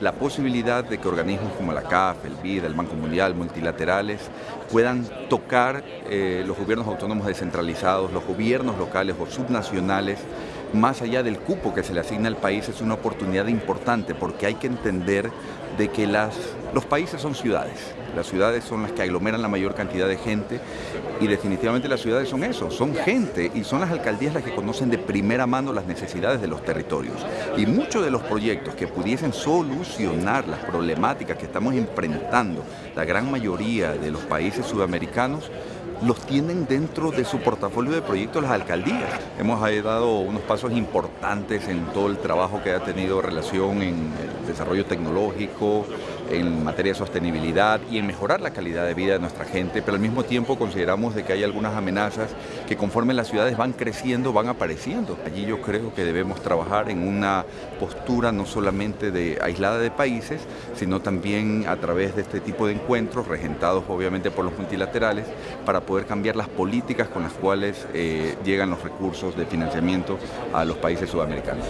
la posibilidad de que organismos como la CAF, el BID, el Banco Mundial, multilaterales, puedan tocar eh, los gobiernos autónomos descentralizados, los gobiernos locales o subnacionales, más allá del cupo que se le asigna al país, es una oportunidad importante porque hay que entender de que los países son ciudades. Las ciudades son las que aglomeran la mayor cantidad de gente y definitivamente las ciudades son eso, son gente y son las alcaldías las que conocen de primera mano las necesidades de los territorios. Y muchos de los proyectos que pudiesen solucionar las problemáticas que estamos enfrentando la gran mayoría de los países sudamericanos los tienen dentro de su portafolio de proyectos las alcaldías. Hemos dado unos pasos importantes en todo el trabajo que ha tenido relación en el desarrollo tecnológico, en materia de sostenibilidad y en mejorar la calidad de vida de nuestra gente, pero al mismo tiempo consideramos de que hay algunas amenazas que conforme las ciudades van creciendo, van apareciendo. Allí yo creo que debemos trabajar en una postura no solamente de aislada de países, sino también a través de este tipo de encuentros, regentados obviamente por los multilaterales, para poder cambiar las políticas con las cuales eh, llegan los recursos de financiamiento a los países sudamericanos.